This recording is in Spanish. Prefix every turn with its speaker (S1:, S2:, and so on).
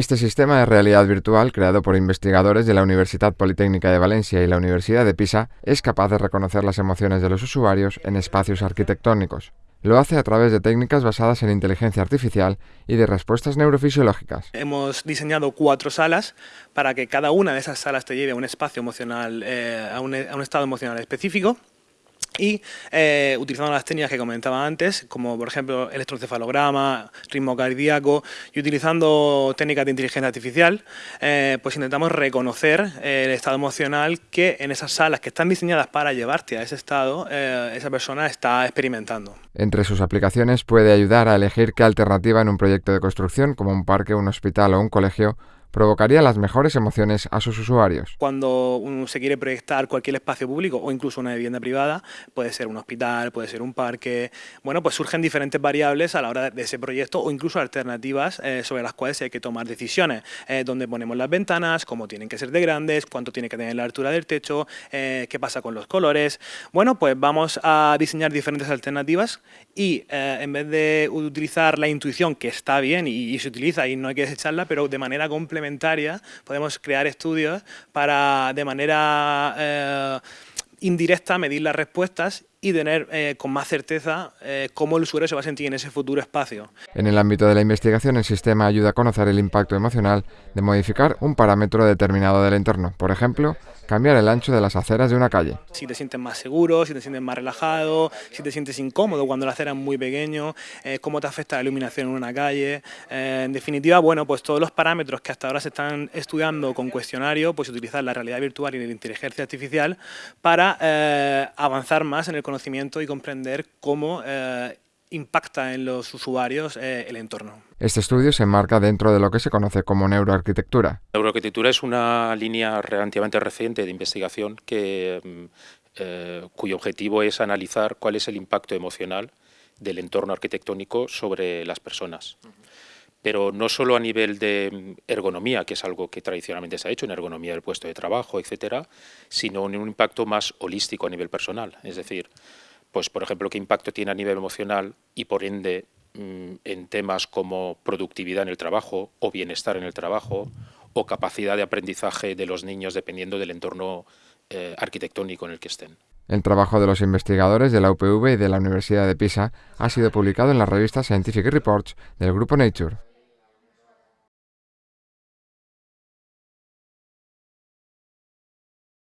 S1: Este sistema de realidad virtual, creado por investigadores de la Universidad Politécnica de Valencia y la Universidad de Pisa, es capaz de reconocer las emociones de los usuarios en espacios arquitectónicos. Lo hace a través de técnicas basadas en inteligencia artificial y de respuestas neurofisiológicas.
S2: Hemos diseñado cuatro salas para que cada una de esas salas te lleve a un espacio emocional, eh, a un estado emocional específico y eh, utilizando las técnicas que comentaba antes, como por ejemplo electrocefalograma, ritmo cardíaco, y utilizando técnicas de inteligencia artificial, eh, pues intentamos reconocer eh, el estado emocional que en esas salas que están diseñadas para llevarte a ese estado, esa persona está experimentando.
S1: Entre sus aplicaciones puede ayudar a elegir qué alternativa en un proyecto de construcción, como un parque, un hospital o un colegio, provocaría las mejores emociones a sus usuarios.
S2: Cuando uno se quiere proyectar cualquier espacio público o incluso una vivienda privada, puede ser un hospital, puede ser un parque, bueno, pues surgen diferentes variables a la hora de ese proyecto o incluso alternativas eh, sobre las cuales hay que tomar decisiones, eh, donde ponemos las ventanas, cómo tienen que ser de grandes, cuánto tiene que tener la altura del techo, eh, qué pasa con los colores. Bueno, pues vamos a diseñar diferentes alternativas y en vez de utilizar la intuición, que está bien y, y se utiliza y no hay que desecharla, pero de manera complementaria podemos crear estudios para de manera eh, indirecta medir las respuestas y tener eh, con más certeza eh, cómo el usuario se va a sentir en ese futuro espacio.
S1: En el ámbito de la investigación, el sistema ayuda a conocer el impacto emocional de modificar un parámetro determinado del entorno. Por ejemplo, cambiar el ancho de las aceras de una calle.
S2: Si te sientes más seguro, si te sientes más relajado, si te sientes incómodo cuando la acera es muy pequeño, eh, cómo te afecta la iluminación en una calle. Eh, en definitiva, bueno, pues todos los parámetros que hasta ahora se están estudiando con cuestionario, pues utilizar la realidad virtual y la inteligencia artificial para eh, avanzar más en el conocimiento y comprender cómo impacta en los usuarios eh, el entorno.
S1: Este estudio se enmarca dentro de lo que se conoce como neuroarquitectura.
S3: Neuroarquitectura es una línea relativamente reciente de investigación que, mm, eh, cuyo objetivo es analizar cuál es el impacto emocional del entorno arquitectónico sobre las personas. Pero no solo a nivel de mm, ergonomía, que es algo que tradicionalmente se ha hecho, en ergonomía del puesto de trabajo, etcétera, sino en un impacto más holístico a nivel personal. Es decir, pues por ejemplo, qué impacto tiene a nivel emocional y por ende mm, en temas como productividad en el trabajo o bienestar en el trabajo o capacidad de aprendizaje de los niños dependiendo del entorno eh, arquitectónico en el que estén.
S1: El trabajo de los investigadores de la UPV y de la Universidad de Pisa ha sido publicado en la revista Scientific Reports del grupo Nature.